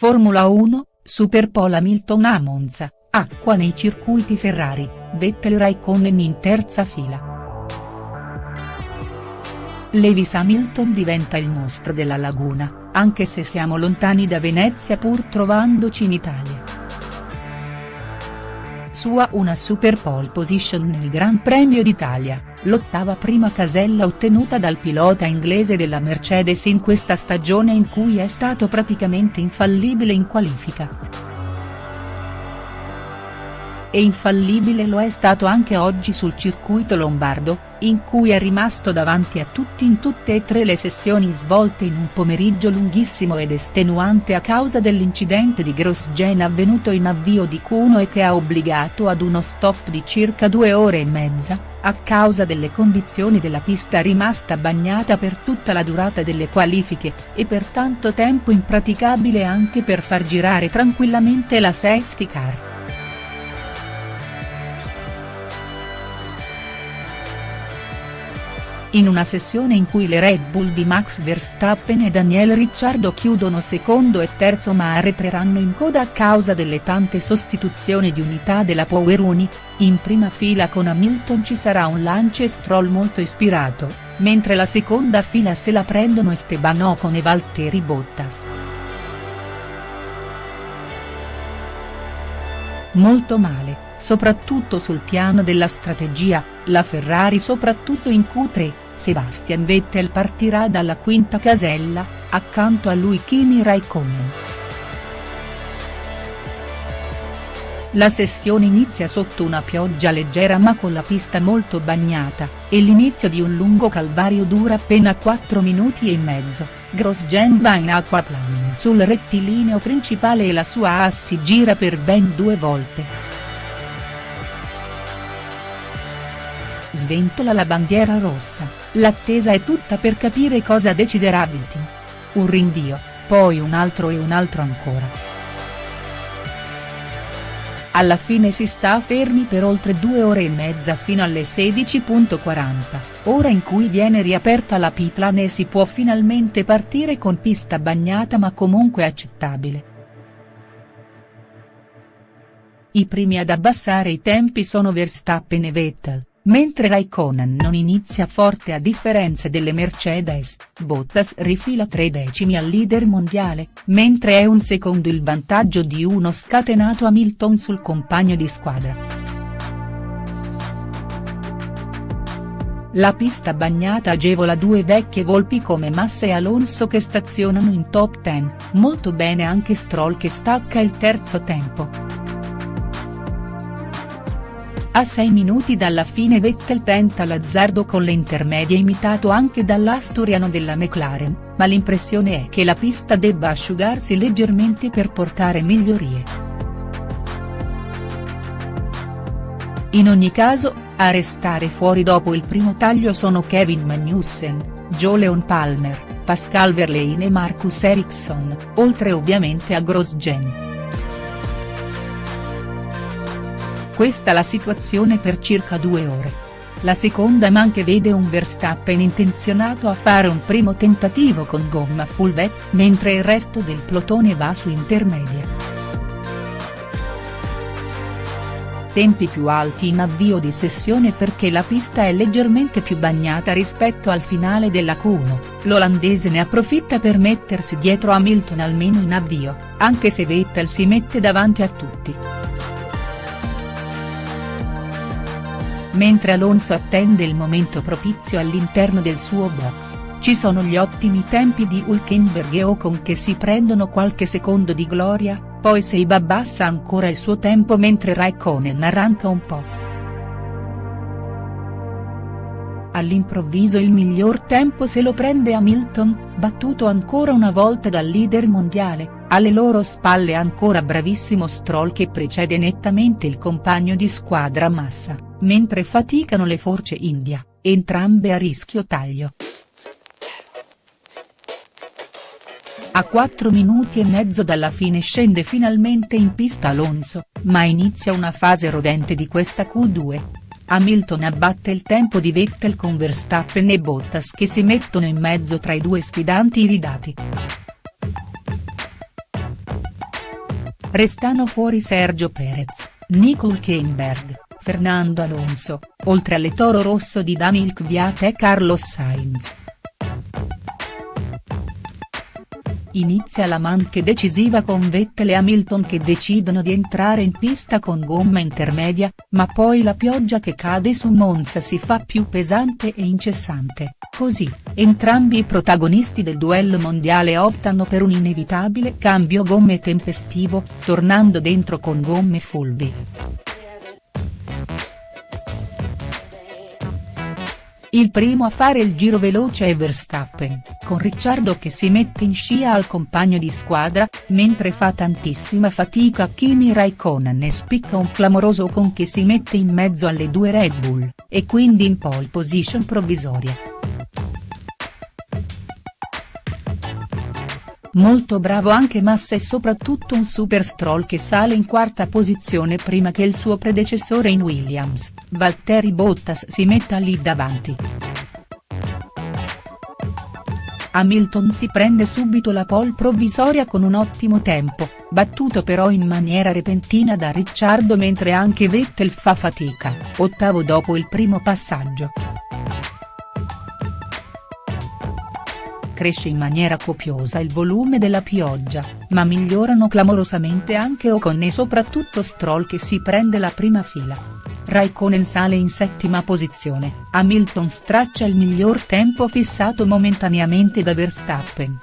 Formula 1, Superpole Hamilton a Monza, acqua nei circuiti Ferrari, Vettel Raikkonen in terza fila. Lewis Hamilton diventa il mostro della laguna, anche se siamo lontani da Venezia pur trovandoci in Italia sua una super pole position nel Gran Premio d'Italia, l'ottava prima casella ottenuta dal pilota inglese della Mercedes in questa stagione in cui è stato praticamente infallibile in qualifica. E infallibile lo è stato anche oggi sul circuito lombardo, in cui è rimasto davanti a tutti in tutte e tre le sessioni svolte in un pomeriggio lunghissimo ed estenuante a causa dell'incidente di Grosjean avvenuto in avvio di Q1 e che ha obbligato ad uno stop di circa due ore e mezza, a causa delle condizioni della pista rimasta bagnata per tutta la durata delle qualifiche, e per tanto tempo impraticabile anche per far girare tranquillamente la safety car. In una sessione in cui le Red Bull di Max Verstappen e Daniel Ricciardo chiudono secondo e terzo ma arretreranno in coda a causa delle tante sostituzioni di unità della Power Unit, in prima fila con Hamilton ci sarà un Lance Stroll molto ispirato, mentre la seconda fila se la prendono Esteban Ocon e Valtteri Bottas. Molto male soprattutto sul piano della strategia, la Ferrari soprattutto in Q3, Sebastian Vettel partirà dalla quinta casella, accanto a lui Kimi Raikkonen. La sessione inizia sotto una pioggia leggera ma con la pista molto bagnata, e l'inizio di un lungo calvario dura appena 4 minuti e mezzo, Grosjean va in aquaplaning sul rettilineo principale e la sua AS si gira per ben due volte. Sventola la bandiera rossa, l'attesa è tutta per capire cosa deciderà Vitin. Un rinvio, poi un altro e un altro ancora. Alla fine si sta fermi per oltre due ore e mezza fino alle 16.40, ora in cui viene riaperta la pitlane e si può finalmente partire con pista bagnata ma comunque accettabile. I primi ad abbassare i tempi sono Verstappen e Vettel Mentre Raikkonen non inizia forte a differenza delle Mercedes, Bottas rifila tre decimi al leader mondiale, mentre è un secondo il vantaggio di uno scatenato Hamilton sul compagno di squadra. La pista bagnata agevola due vecchie volpi come Massa e Alonso che stazionano in top 10, molto bene anche Stroll che stacca il terzo tempo. A 6 minuti dalla fine Vettel tenta l'azzardo con le intermedie imitato anche dall'asturiano della McLaren, ma l'impressione è che la pista debba asciugarsi leggermente per portare migliorie. In ogni caso, a restare fuori dopo il primo taglio sono Kevin Magnussen, Joe Palmer, Pascal Verlaine e Marcus Ericsson, oltre ovviamente a Grosjean. Questa la situazione per circa due ore. La seconda manche vede un Verstappen intenzionato a fare un primo tentativo con gomma full wet, mentre il resto del plotone va su intermedia. Tempi più alti in avvio di sessione perché la pista è leggermente più bagnata rispetto al finale della Q1, l'olandese ne approfitta per mettersi dietro Hamilton almeno in avvio, anche se Vettel si mette davanti a tutti. Mentre Alonso attende il momento propizio all'interno del suo box, ci sono gli ottimi tempi di Hulkenberg e Ocon che si prendono qualche secondo di gloria, poi Seiba abbassa ancora il suo tempo mentre Raikkonen arranca un po'. All'improvviso il miglior tempo se lo prende Hamilton, battuto ancora una volta dal leader mondiale, alle loro spalle ancora bravissimo Stroll che precede nettamente il compagno di squadra Massa mentre faticano le forze India, entrambe a rischio taglio. A 4 minuti e mezzo dalla fine scende finalmente in pista Alonso, ma inizia una fase rodente di questa Q2. Hamilton abbatte il tempo di Vettel con Verstappen e Bottas che si mettono in mezzo tra i due sfidanti iridati. Restano fuori Sergio Perez, Nicole Keinberg, Fernando Alonso, oltre alle toro rosso di Daniil Kvyat e Carlos Sainz. Inizia la manche decisiva con Vettel e Hamilton che decidono di entrare in pista con gomma intermedia, ma poi la pioggia che cade su Monza si fa più pesante e incessante, così, entrambi i protagonisti del duello mondiale optano per un inevitabile cambio gomme tempestivo, tornando dentro con gomme fulvi. Il primo a fare il giro veloce è Verstappen, con Ricciardo che si mette in scia al compagno di squadra, mentre fa tantissima fatica Kimi Raikkonen e spicca un clamoroso con che si mette in mezzo alle due Red Bull, e quindi in pole position provvisoria. Molto bravo anche Massa e soprattutto un super stroll che sale in quarta posizione prima che il suo predecessore in Williams, Valtteri Bottas si metta lì davanti. Hamilton si prende subito la pole provvisoria con un ottimo tempo, battuto però in maniera repentina da Ricciardo mentre anche Vettel fa fatica, ottavo dopo il primo passaggio. Cresce in maniera copiosa il volume della pioggia, ma migliorano clamorosamente anche Ocon e soprattutto Stroll che si prende la prima fila. Raikkonen sale in settima posizione, Hamilton straccia il miglior tempo fissato momentaneamente da Verstappen.